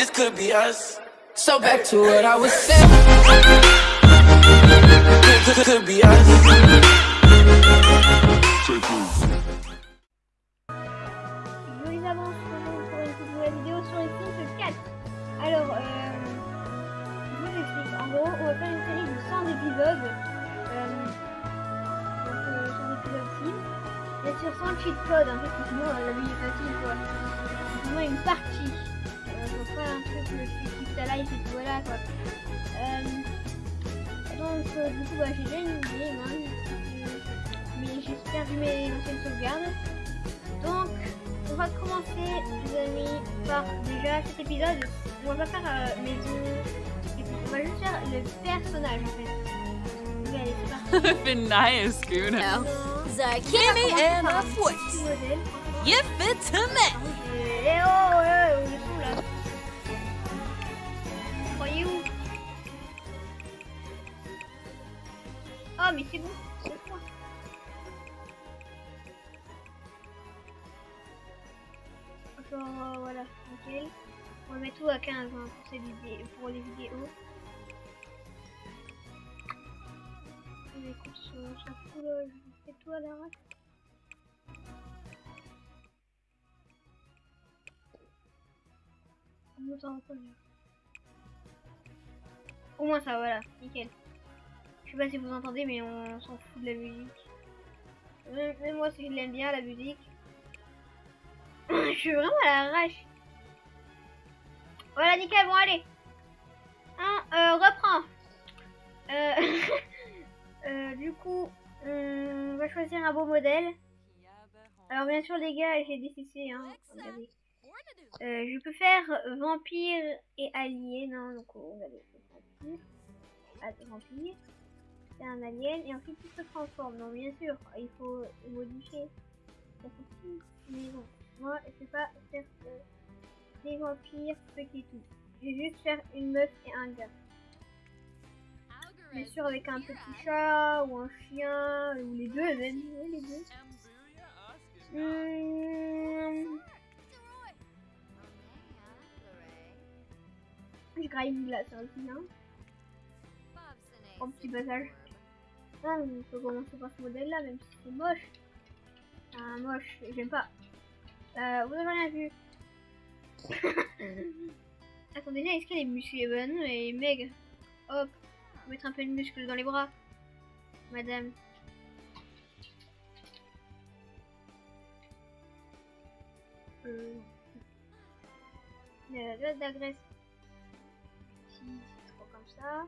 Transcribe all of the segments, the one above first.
this could be us. So back to what I was saying. Could, be us. Sur les Sims 4. Alors, euh, je vous explique. En gros, on va faire une série de 100 épisodes. Euh, donc, euh, 100 épisodes Sims. Bien sûr, sans cheat code, en fait, sinon euh, la vie est facile, quoi. C'est vraiment une partie. Euh, un truc le plus ta life et tout, voilà, quoi. Euh, donc, euh, du coup, bah, j'ai déjà une idée, hein, euh, mais j'ai perdu mes anciennes sauvegardes. Donc, on va commencer, les amis, par déjà cet épisode. On va pas faire euh, maison, et puis on va juste faire le personnage en fait. Allez, c'est parti. been nice, Guna. Dans Kimmy and a foot. You fit to me. Oh, Oh, mais c'est bon. c'est bon. Genre, euh, voilà, nickel. On va mettre tout à 15 hein, pour, ces vidéos, pour les vidéos. Mais sur chaque coup là, je fais tout à l'arrache. On nous en. Au moins ça, voilà, nickel. Je sais pas si vous entendez, mais on s'en fout de la musique. Même, moi, si je l'aime bien, la musique. je suis vraiment à l'arrache. Voilà, nickel, bon, allez. Hein, reprends. Euh, euh, du coup, on va choisir un beau modèle. Alors, bien sûr, les gars, j'ai décidé, hein. Euh, je peux faire vampire et allié. Non, donc on va vampire. Ah, vampire. C'est un alien. Et ensuite il se transforme. Non, bien sûr, il faut modifier. Fait tout. Mais bon, moi je vais pas faire euh, des vampires petits tout. Je vais juste faire une meuf et un gars. Bien sûr, avec un petit chat ou un chien ou les deux, même oui, les deux. Hum, je graille là, ça aussi, hein. Oh, petit passage. Ah, on peut commencer par ce modèle là, même si c'est moche. Ah, moche, j'aime pas. Euh, vous avez rien vu. Attends, déjà, est-ce qu'elle est musclée Bah non, elle est maigre. Hop, faut mettre un peu de muscle dans les bras. Madame. Euh... Il y a de la graisse. Si, c'est trop comme ça.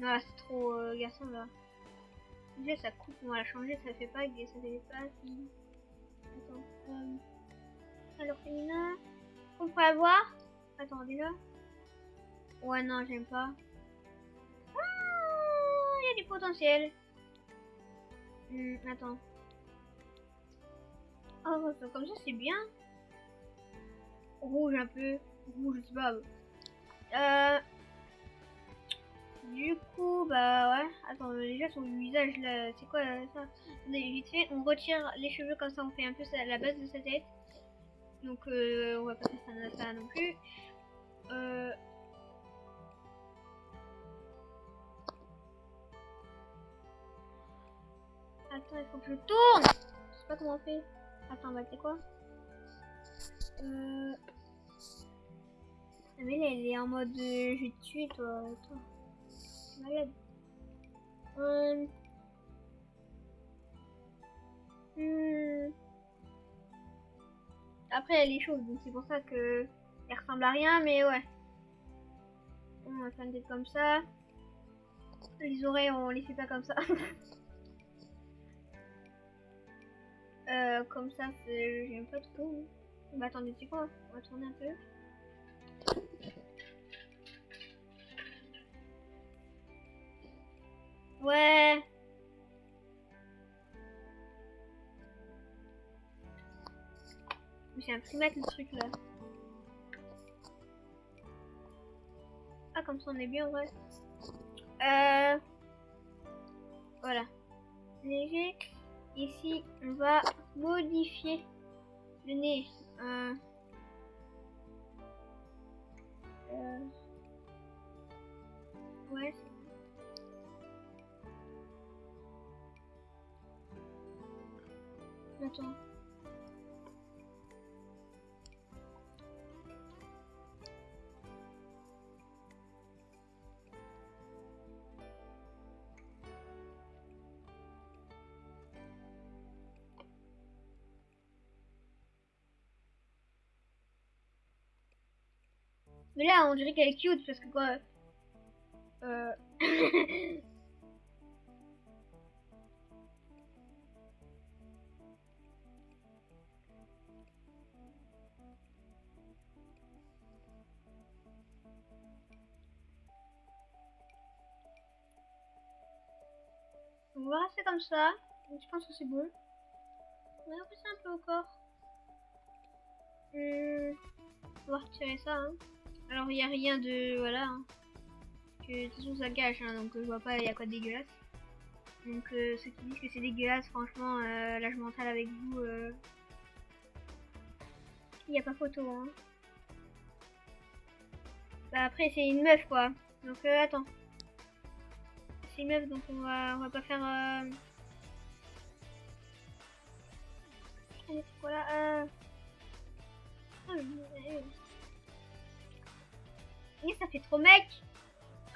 Non, là, c'est trop euh, garçon là. Déjà, ça coupe, on va la changer, ça fait pas, ça fait pas si. Attends. Euh... Alors, féminin. On peut avoir. Attends, déjà. Ouais, non, j'aime pas. Ah, Il y a du potentiel. Hmm, attends. Oh, comme ça, c'est bien. Rouge un peu. Rouge, je pas. Euh. Du coup, bah ouais. Attends, déjà son visage là, c'est quoi euh, ça Attendez, Vite fait, on retire les cheveux comme ça, on fait un peu la base de sa tête. Donc, euh, on va pas faire ça, non plus. Euh. Attends, il faut que je tourne Je sais pas comment on fait. Attends, bah c'est quoi? Euh... Ah, mais elle est en mode euh, je vais te tuer toi. Malade. Euh... hmm. Après, elle est chaude, donc c'est pour ça que elle ressemble à rien, mais ouais. On va faire une tête comme ça. Les oreilles, on les fait pas comme ça. euh, comme ça, j'aime pas trop. Attendez, c'est quoi? On va tourner un peu. Ouais. J'ai imprimé le truc là. Ah, comme ça on est bien, ouais. Euh. Voilà. Léger. Ici, on va modifier le nez. Euh. Euh. Ouais, longtemps. Mais là, on dirait qu'elle est cute parce que quoi? Euh... On va rester comme ça. Je pense que c'est bon. On va repousser un peu au corps. On va retirer ça. hein. Alors il n'y a rien de... Voilà. hein. Que, de toute façon ça cache, hein, donc je vois pas il y a quoi de dégueulasse. Donc euh, ceux qui disent que c'est dégueulasse, franchement, euh, là je mentale avec vous. euh, Il n'y a pas photo. Hein. Bah, après c'est une meuf quoi. Donc attends. C'est une meuf donc on va, on va pas faire... Euh... Allez, c'est quoi là euh... oui, ça fait trop mec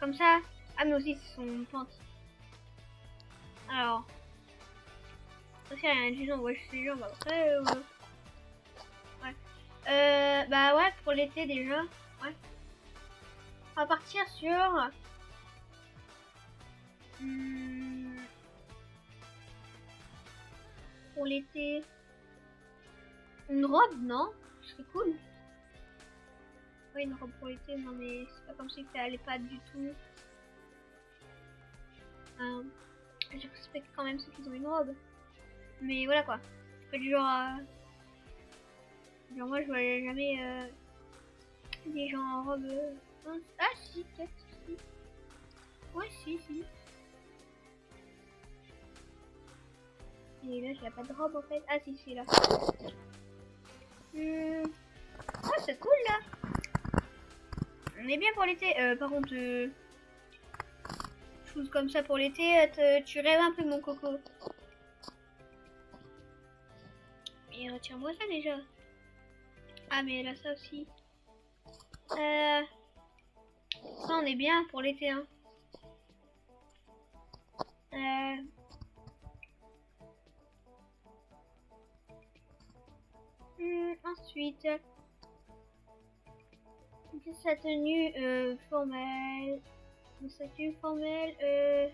Comme ça. Ah, mais aussi, c'est son pente. Alors. Ça, c'est rien du genre. Ouais, je sais genre. Bah, euh, Ouais. Euh, bah ouais, pour l'été déjà. Ouais. On va partir sur. Pour l'été. Une robe, non? Ce serait cool. Ouais, une robe pour l'été, non mais c'est pas comme si ça allait pas du tout. Euh, je respecte quand même ceux qui ont une robe. Mais voilà quoi. Pas du genre. Genre moi je vois jamais euh, des gens en robe... euh, hein? Ah si, peut-être, si. Ouais, si, si. Là, j'ai pas de robe en fait. Ah si, si, là. Hmm. Ah, c'est cool là. On est bien pour l'été. Euh, par contre, euh, choses comme ça pour l'été, euh, tu rêves un peu mon coco. Et retire-moi ça déjà. Ah mais là ça aussi. Euh, ça on est bien pour l'été. Hein. Hmm, ensuite. Sa tenue euh, formelle. Sa tenue formelle. Euh...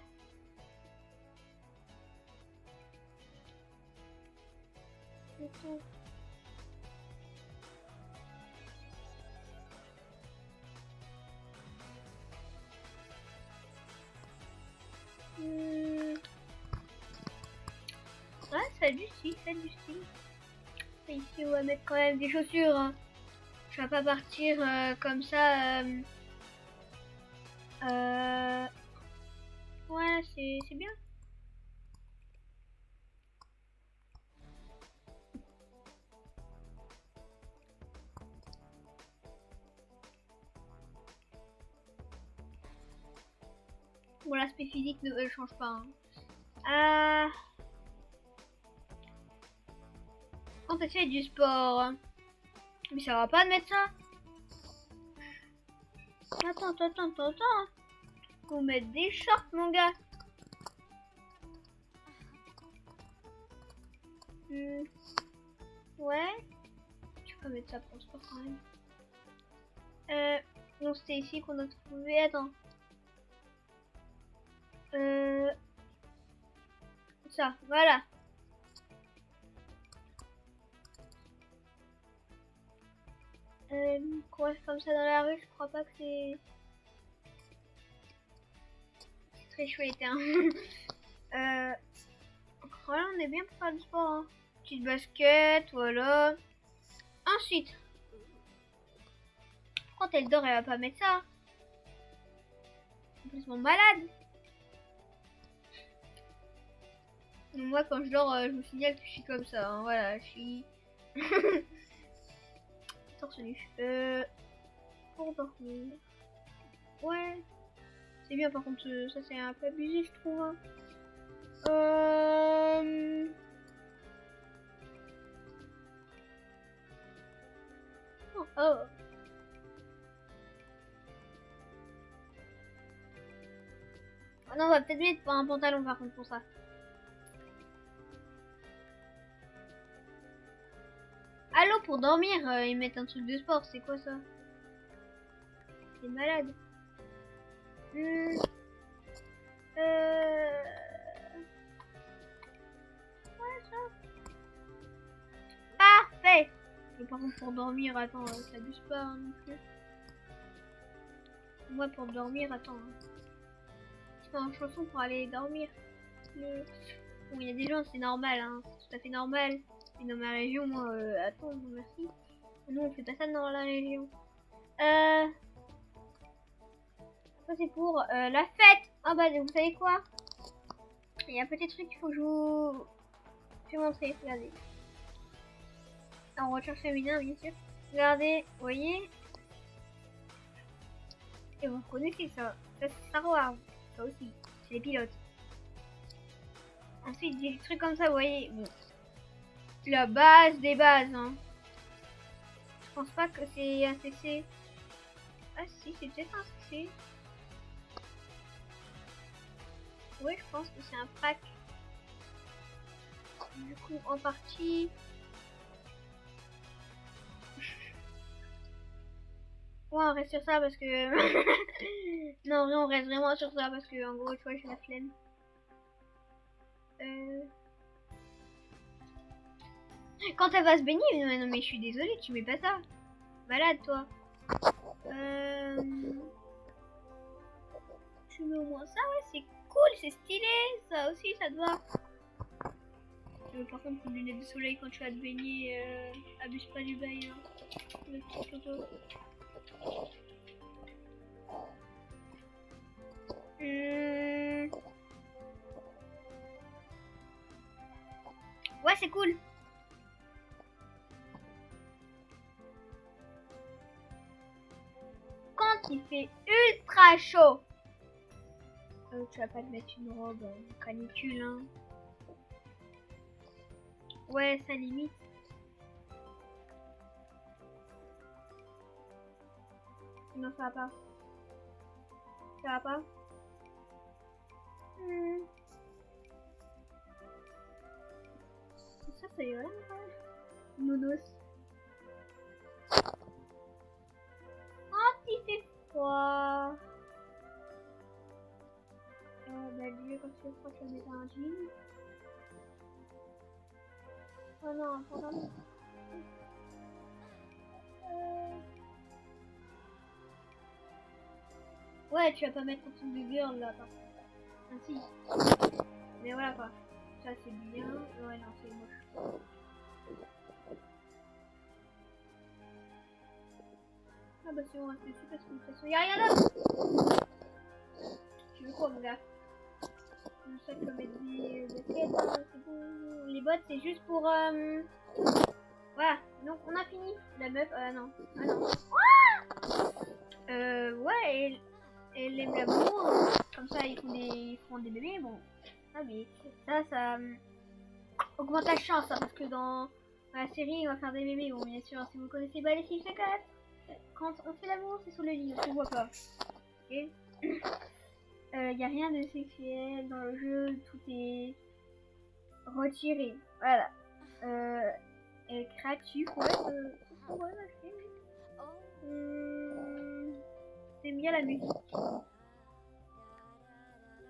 Hmm. Ouais, ça a du style, ça a du style. Ici, on va mettre quand même des chaussures. hein. Je vais pas partir euh, comme ça. Euh... euh, Ouais, c'est c'est bien. Bon, l'aspect physique ne euh, change pas. hein. Euh... Quand fais du sport. Mais ça va pas de mettre ça. Attends, attends, attends, attends. Faut mettre des shorts, mon gars. Hmm. Ouais. Tu peux mettre ça pour sport quand même. Euh, non, c'était ici qu'on a trouvé. Attends. Euh, ça, voilà. Euh, courir comme ça dans la rue, je crois pas que c'est... Très chouette, hein. euh... On est bien pour faire du sport, hein. Petite basket, voilà. Ensuite... Quand elle dort, elle va pas mettre ça. Complètement malade. Moi, quand je dors, euh, je me signale que je suis comme ça, hein. Voilà, je suis... Euh. Ouais. C'est bien par contre, euh, ça c'est un peu abusé je trouve. Hein. Euh, oh, oh. Ah non, on va peut-être mettre un pantalon par contre pour ça. Allô, pour dormir, euh, ils mettent un truc de sport, c'est quoi ça? C'est malade. Hmm. Euh... Parfait. Mais par contre, pour dormir, attends, euh, ça abuse pas hein, non plus. Moi, pour dormir, attends. hein. C'est pas une chanson pour aller dormir. Le- Bon, il y a des gens, c'est normal, hein. C'est tout à fait normal. Dans ma région, moi, euh, attends, merci. Nous, on fait pas ça dans la région. Euh... Ça, c'est pour euh, la fête. Ah bah, vous savez quoi? Il y a un petit truc qu'il faut que je vous... Je vais montrer, regardez. En recherche féminin, bien sûr. Regardez, vous voyez? Et vous connaissez ça. Ça, c'est Star Wars. Ça aussi. C'est les pilotes. Ensuite, des trucs comme ça, vous voyez. Bon. La base des bases, hein. Je pense pas que c'est un CC. Ah si, c'est peut-être un CC. Oui, je pense que c'est un pack. Du coup, en partie... Ouais, on reste sur ça parce que... non, on reste vraiment sur ça parce que, en gros, tu vois, j'ai la flemme. Euh... Quand elle va se baigner, mais non mais je suis désolée, tu mets pas ça. Malade toi. Euh... Tu mets au moins ça, ouais, c'est cool, c'est stylé, ça aussi, ça te va. Euh, par contre, une lunette de soleil quand tu vas te baigner, euh, abuse pas du bail. Hein. Ouais, c'est cool. Quand il fait ultra chaud, euh, tu vas pas te mettre une robe canicule, hein. Ouais, ça limite. Non, ça va pas. Ça va pas. Hmm. Ça, ça ira, Nounos. Oh, 3. Euh, bah, lui, comme ça, je crois que je un jean. Oh non, pardon. Euh... Ouais, tu vas pas mettre ton de girl là, par Ainsi. Ah, Mais voilà quoi. Ça c'est bien. Ouais, non, c'est moche. Ah bah si on reste dessus parce que de toute façon y'a rien d'autre. Tu veux quoi mon gars? Le sac peut mettre des baskets, c'est bon. Les bottes c'est juste pour... Euh... Voilà, donc on a fini. La meuf, ah non. Ah non. Euh, ouais, elle, elle aime l'amour. Comme ça ils font des, ils font des bébés, bon. Ah mais ça, ça euh, augmente la chance, hein, parce que dans la série, on va faire des bébés. Bon, bien sûr, si vous connaissez pas les secrètes, quand on fait l'amour, c'est sur le lit, on ne voit pas. Ok Il n'y a rien de sexuel dans le jeu, tout est retiré. Voilà. Euh, et créatif, ouais. Euh, J'aime bien la musique.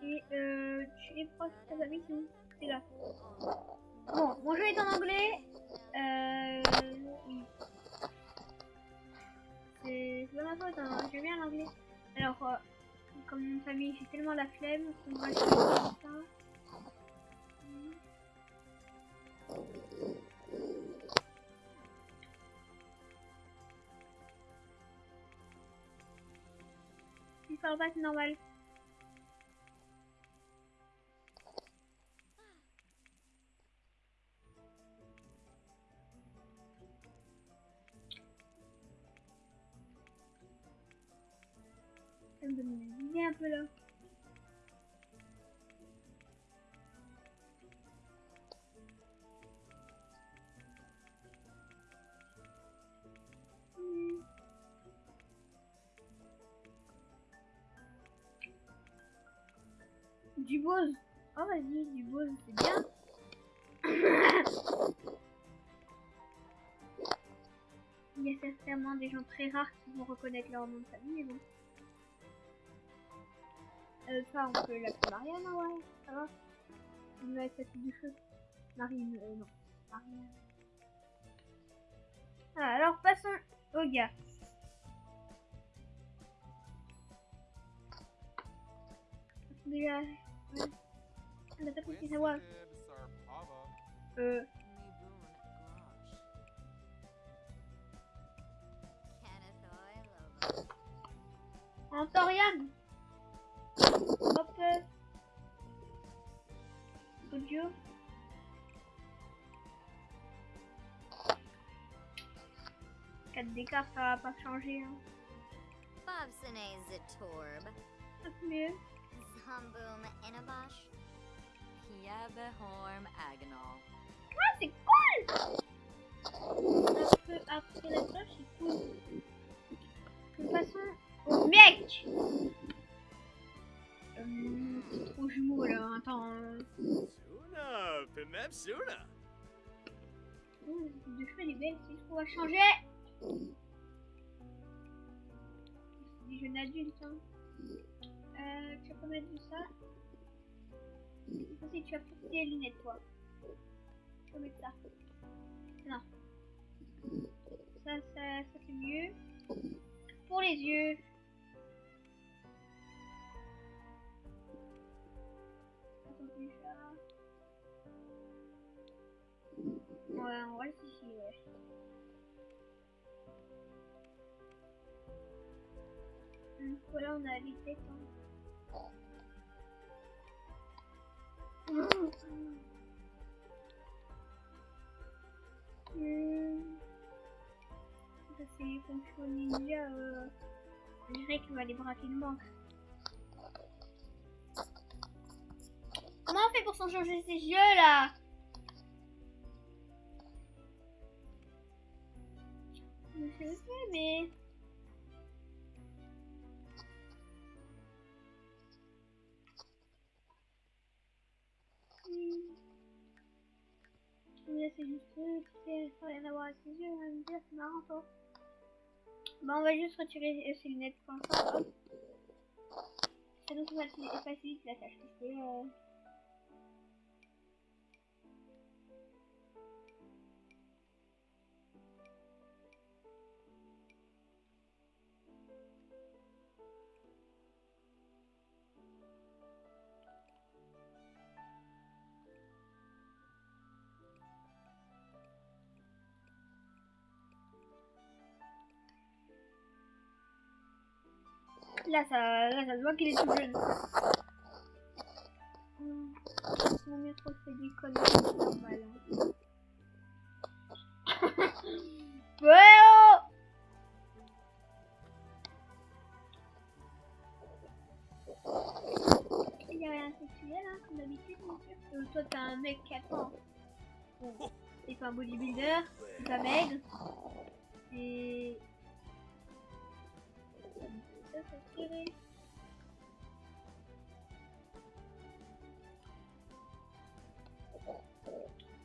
Et euh, tu es proche de ta famille, C'est là. Bon, mon jeu est en anglais. Euh, oui. C'est pas ma faute, hein. j'aime bien l'anglais. Alors, euh, comme mon famille, j'ai tellement la flemme qu'on va faire comme ça. Il parle pas, c'est normal. Du Bose. Oh, vas-y, du Bose, c'est bien. Il y a certainement des gens très rares qui vont reconnaître leur nom de famille, mais bon. Euh, ça, on peut l'appeler Marianne, ouais, ça va. Il va être sa petite de cheveux. Marine, euh, non. Marianne. Ah, alors passons au gars. Déjà, voix. Euh, Antorian. Hop. d'écart, ça va pas changer. Hein. Mieux. Zomboom Inabosh, Piabehorm Agonal. Ah, c'est cool Après, après la cloche, c'est cool. De toute façon, au mec euh, C'est trop jumeau là, attends. Suna, Pimep Suna. cette de cheveux, elle est belle, c'est ce qu'on va changer C'est des jeunes adultes, hein. Euh, tu vas pas mettre de ça. C'est tu vas porter les lunettes, toi. Tu vas mettre ça. Non. Ça, ça, ça c'est mieux. Pour les yeux. Attends, ça. Ouais, on reste ici, ouais. Hum, Voilà, on a les têtes. Hein. Ça c'est fonction ninja. Euh... Je dirais qu'il va aller braquer une banque. Comment on fait pour changer ses yeux là? Je sais, mais. C'est juste c'est ça rien à voir avec ses yeux, on va me dire, c'est marrant toi. Bah on va juste retirer ses lunettes comme ça. hop. Ça nous facilite la tâche parce que euh, Là, ça, là, ça se voit qu'il est tout jeune. Hum, Mon métro fait des conneries, normal. hein. oh Il y a rien de sexuel, hein, comme d'habitude, bien sûr. Toi, t'es un mec qui attend. Bon, t'es pas un bodybuilder, t'es pas maigre. Et... Ça, tiré.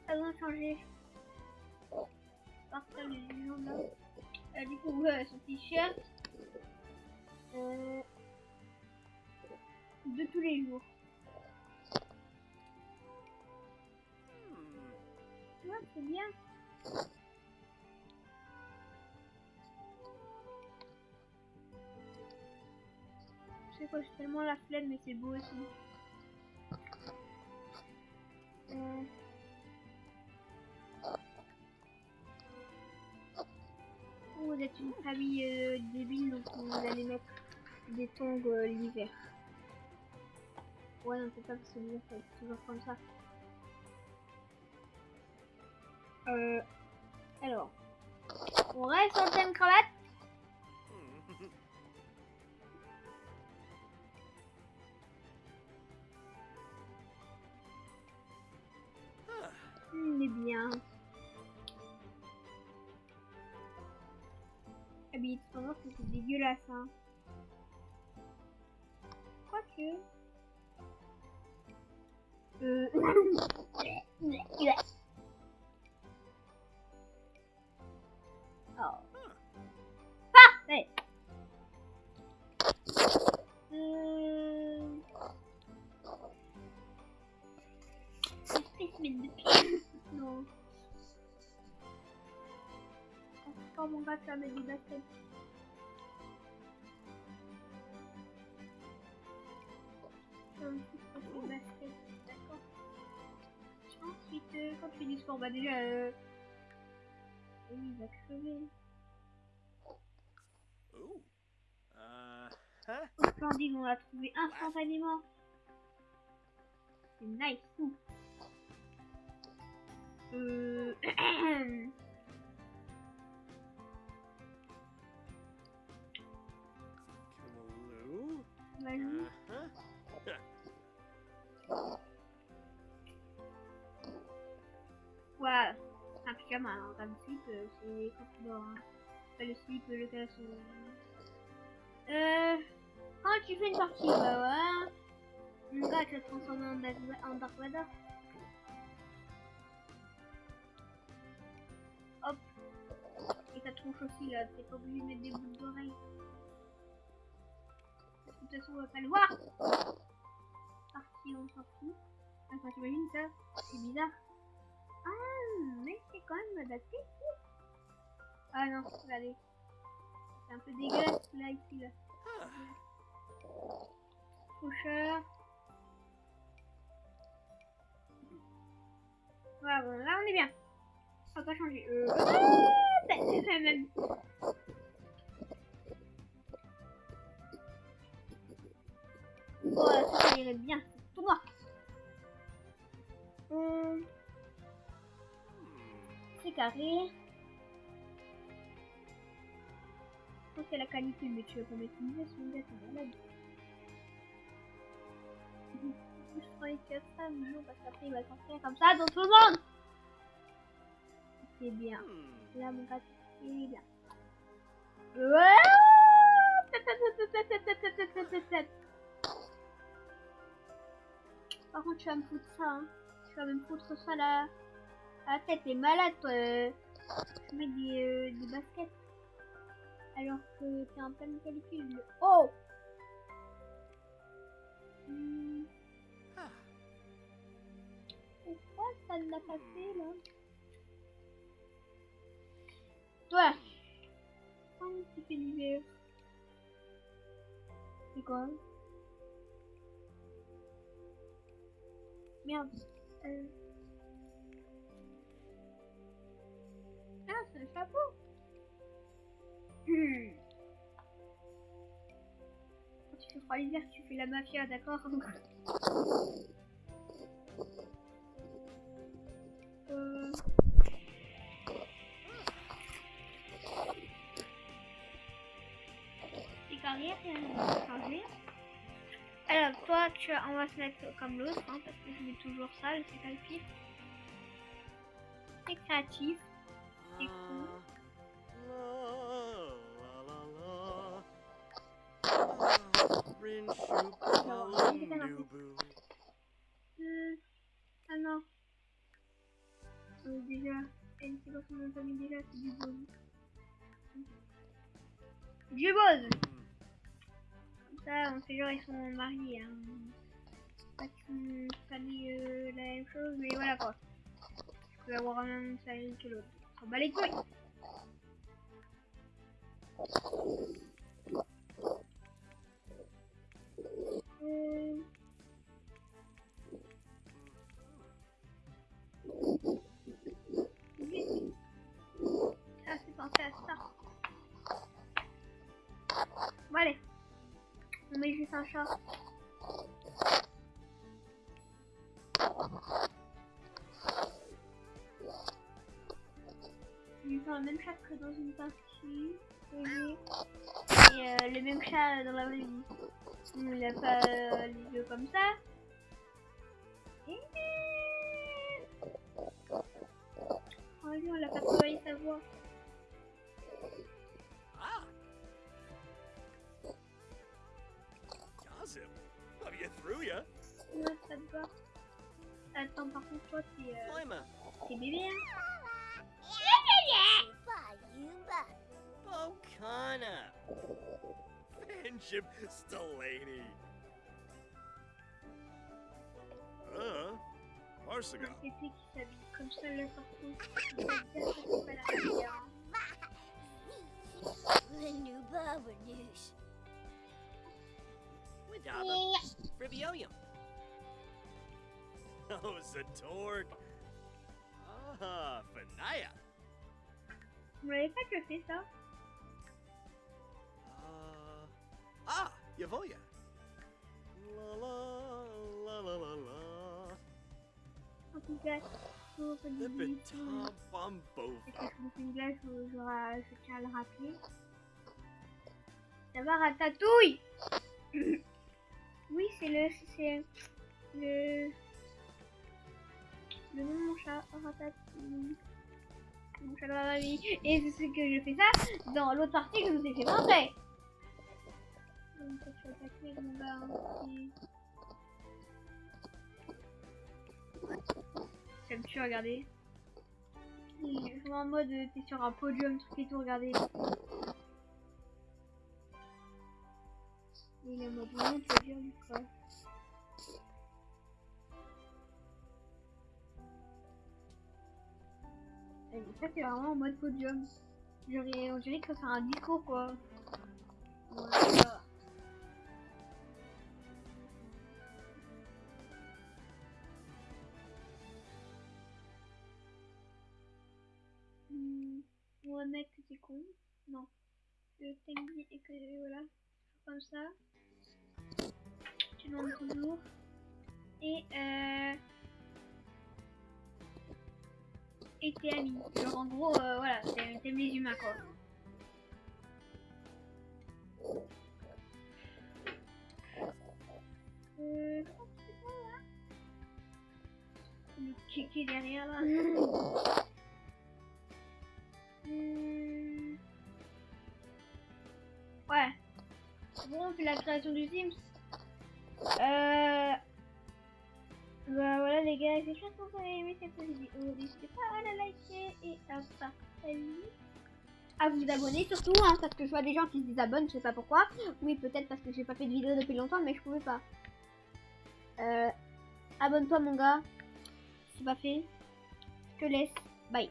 Ça va changer. Partage là. Euh, du coup, son t-shirt. Euh, de tous les jours. Ouais, c'est bien. Sais quoi, j'ai tellement la flemme, mais c'est beau aussi. Euh... Vous êtes une famille euh, débile, donc vous allez mettre des tongs euh, l'hiver. Ouais, non, c'est pas parce que l'hiver, être toujours comme ça. Euh... Alors... On reste en thème cravate Il est bien. Habite, vraiment, c'est dégueulasse, hein. Quoique. Euh... oh. Parfait. Euh... Non. Oh mon gars. Comme si c'était des baskets. D'accord. Ensuite, euh, quand tu fais du sport, bah déjà... Euh... Oui, il va crever. Ooh. Uh huh. Oh, splendide, on l'a trouvé instantanément. C'est nice, tout. Euh... Uh. Ouais, un pyjama, hein, comme slip, euh, c'est quand. Hein. Pas le slip, le caleçon. Euh, quand tu fais une partie, bah ouais. Mon gars, tu vas transformer en en Dark Vador. Tronche aussi, là, t'es pas obligé de mettre des boucles d'oreilles. De toute façon, on va pas le voir. Parti, on s'en. Enfin, t'imagines ça? C'est bizarre. Ah, mais c'est quand même adapté. Ah non. C'est un peu dégueulasse là, ici, là. Cher. Voilà, là on est bien. Va pas changer. Euh... ah, c'est c'est même. Oh, ça, ça irait bien. Pour moi. Hum, c'est carré. Ça, c'est la qualité, mais tu vas pas mettre une veste, mon gars, t'es malade. Je que ça, mais non, parce qu'après il va s'en faire comme ça dans tout le monde. C'est bien. Hmm. Là, mon gars, c'est bien. Ouais Par contre, tu vas me foutre ça. Hein. Tu vas me foutre ça là. À la tête, t'es malade, toi. Tu mets des, euh, des baskets. Alors que t'es en pleine calcul. Oh Hmm. Ah. Pourquoi ça ne l'a pas fait là? Toi Quand tu l'hiver C'est quoi Merde. Euh... Ah, c'est le chapeau. Quand tu fais froid l'hiver, tu fais la mafia, d'accord Euh... Va changer. Alors, toi, tu, on va se mettre comme l'autre, hein, parce que je mets toujours ça, c'est pas le pire. C'est créatif. C'est cool. Ah. Euh, ah non. Euh, déjà, c'est pas déjà, c'est du Bose. Du Comme ça, on sait genre ils sont mariés. Hein. Pas qu'ils sont famille euh, la même chose, mais voilà quoi. Je peux avoir un de famille que l'autre. On s'en bat les couilles Euh. Ah, c'est pensé à ça. Bon, allez. On met juste un chat. Ils ont le même chat que dans une partie. Et euh, le même chat dans la vraie vie. Il a pas euh, les yeux comme ça. Oh lui, on l'a pas travaillé sa voix. Attends, par contre, toi, t'es euh, Flyma. t'es bébé, hein Yuba. Bocana. Friendship Stellani. Uh, Marsiga. C'est qui s'habille comme ça, là, partout. Ça veut dire The News. Widaba. Fribioyum. Oh, Zatorg. Ah, Fanaya. Vous m'avez pas que fait ça Uh, ah, Yavoya. La la la la la la. En tout cas, Bumbo. que je vous glace, je, tiens à le rappeler. Ça va, Ratatouille Oui, c'est le... C'est le... Le nom de mon chat. Mon chat la vie. Et c'est ce que je fais ça dans l'autre partie que je vous ai fait montrer. Mon Ça me tue, regardez. Je suis en mode euh, t'es sur un podium, truc et tout, regardez. Il est mode vraiment podium quoi. Et ça c'est vraiment en mode podium. Genre, on dirait que c'est un discours quoi. Voilà. Hmm, on va mettre con. Non. T'aime bien et que voilà. Comme ça. Et euh. Et t'es ami. Genre en gros, euh, voilà, t'aimes les humains quoi. Euh. c'est. Le kéké derrière là? Hmm. Ouais. C'est bon, on fait la création du Sims. Euh... Bah voilà les gars, j'espère que vous avez aimé cette vidéo. N'hésitez pas à la liker et à partager. À vous abonner surtout, hein, parce que je vois des gens qui se désabonnent, je sais pas pourquoi. Oui, peut-être parce que j'ai pas fait de vidéo depuis longtemps, mais je pouvais pas. Euh... Abonne-toi mon gars. C'est pas fait. Je te laisse. Bye.